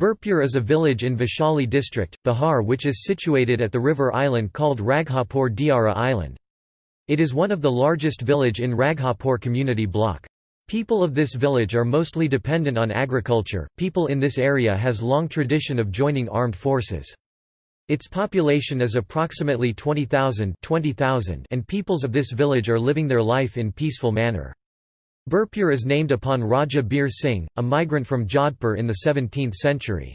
Birpur is a village in Vaishali district, Bihar which is situated at the river island called Raghapur Diara Island. It is one of the largest village in Raghapur community block. People of this village are mostly dependent on agriculture. People in this area has long tradition of joining armed forces. Its population is approximately 20,000 20, and peoples of this village are living their life in peaceful manner. Birpur is named upon Raja Bir Singh, a migrant from Jodhpur in the 17th century.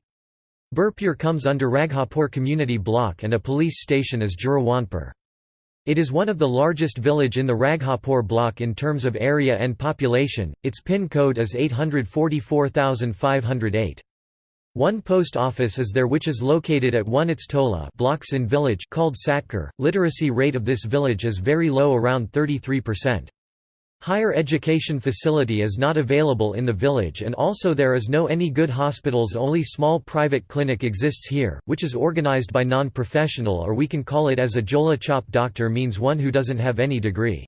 Birpur comes under Raghapur community block and a police station is Jurawanpur. It is one of the largest village in the Raghapur block in terms of area and population, its PIN code is 844508. One post office is there which is located at 1 its tola blocks in village called Satkar. Literacy rate of this village is very low around 33%. Higher education facility is not available in the village and also there is no any good hospitals only small private clinic exists here, which is organized by non-professional or we can call it as a Jola Chop doctor means one who doesn't have any degree.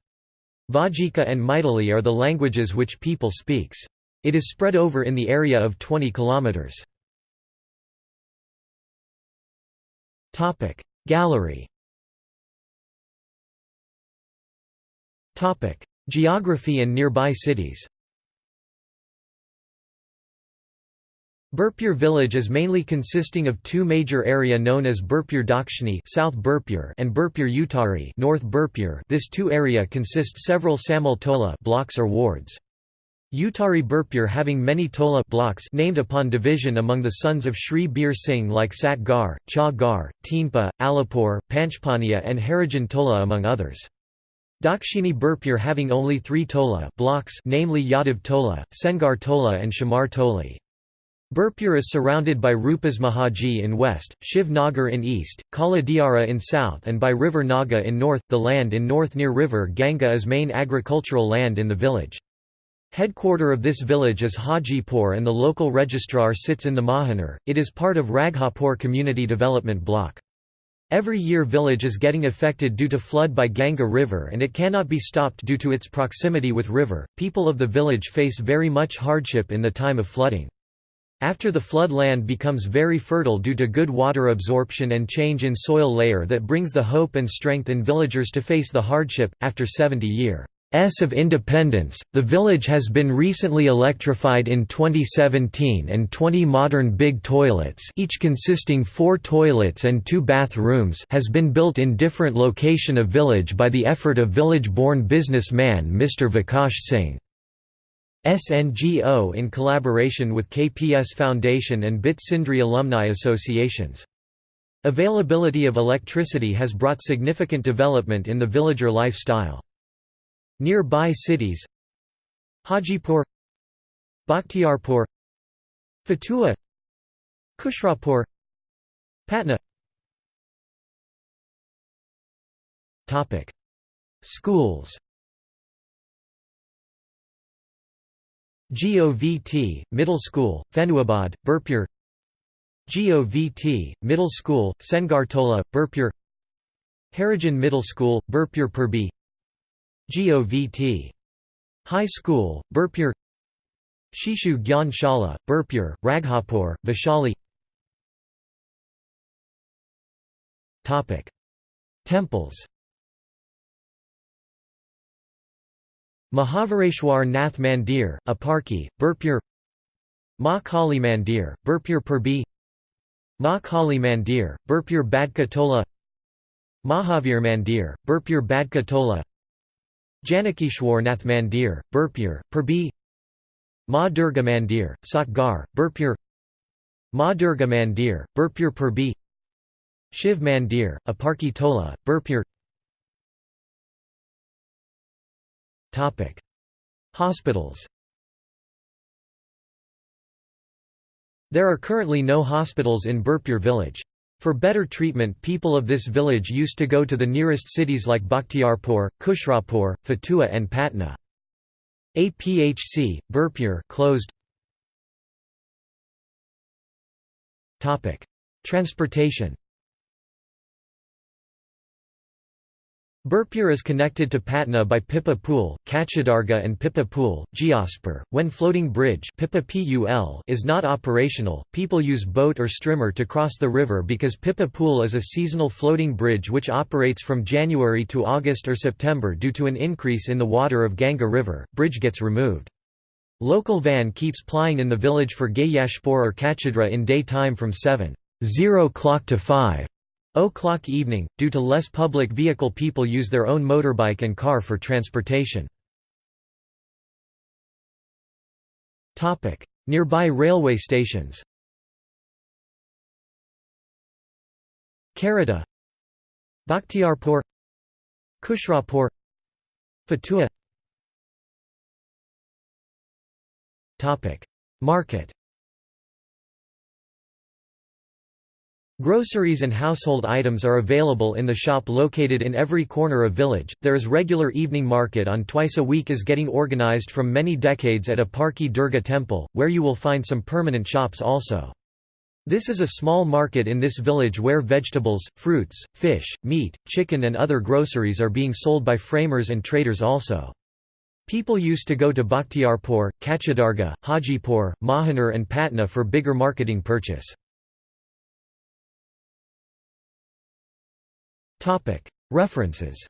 Vajika and Maithili are the languages which people speaks. It is spread over in the area of 20 kilometers. Gallery Geography and nearby cities Birpur village is mainly consisting of two major area known as Birpur Dakshini South Birpur and Birpur Uttari North Birpur. This two area consists several Samal Tola blocks or wards. Uttari Birpur having many Tola blocks named upon division among the sons of Sri Bir Singh like Sat Gar, Cha Gar, Teenpa, Alipur, Panchpania and Harijan Tola among others. Dakshini Birpur having only three tola blocks namely Yadav Tola, Sengar Tola and Shamar Toli. Birpur is surrounded by Rupas Mahaji in west, Shiv Nagar in east, Kala Diara in south and by river Naga in north. The land in north near river Ganga is main agricultural land in the village. Headquarter of this village is Hajipur and the local registrar sits in the Mahanar. It is part of Raghapur Community Development Block. Every year village is getting affected due to flood by Ganga river and it cannot be stopped due to its proximity with river. People of the village face very much hardship in the time of flooding. After the flood land becomes very fertile due to good water absorption and change in soil layer that brings the hope and strength in villagers to face the hardship, after 70 year. S of Independence, the village has been recently electrified in 2017 and 20 modern big toilets each consisting four toilets and two bathrooms has been built in different location of village by the effort of village-born businessman Mr. Vikash Singh. SNGO in collaboration with KPS Foundation and BIT Sindri alumni associations. Availability of electricity has brought significant development in the villager lifestyle. Nearby cities Hajipur Bakhtiarpur Fatua Kushrapur Patna. Topic Schools. GOVT Middle School Fenuabad Birpur. GOVT Middle School Sengartola Birpur. Harijan Middle School Birpur Purbi GOVT. High School, Birpur Shishu Gyan Shala, Birpur, Raghapur, Vaishali. Temples. Mahavareshwar Nath Mandir, Aparki, Birpur Ma Kali Mandir, Birpur Purbi Ma Kali Mandir, Birpur Badka Tola Mahavir Mandir, Birpur Badka Tola Janakishwar Mandir, Birpur, Purbi Ma Durga Mandir, Satgar, Birpur Ma Durga Mandir, Birpur Purbi Shiv Mandir, Aparki Tola, Birpur Hospitals. There are currently no hospitals in Birpur village. For better treatment people of this village used to go to the nearest cities like Bakhtiarpur, Kushrapur, Fatua and Patna. APHC, Birpur closed. Transportation Birpur is connected to Patna by Pippa Pool, Kachadarga and Pippa Pool, Geospur. When floating bridge is not operational, people use boat or strimmer to cross the river because Pippa Pool is a seasonal floating bridge which operates from January to August or September due to an increase in the water of Ganga River, bridge gets removed. Local van keeps plying in the village for Gayashpur or Kachadra in day time from 7 o'clock to 5 o'clock evening, due to less public vehicle people use their own motorbike and car for transportation. Nearby railway stations Karita Bakhtiarpur Kushrapur Fatua Market Groceries and household items are available in the shop located in every corner of village. There is regular evening market on twice a week is getting organized from many decades at Aparki Durga temple, where you will find some permanent shops also. This is a small market in this village where vegetables, fruits, fish, meat, chicken and other groceries are being sold by framers and traders also. People used to go to Bakhtiarpur, Kachadarga, Hajipur, Mahanar and Patna for bigger marketing purchase. References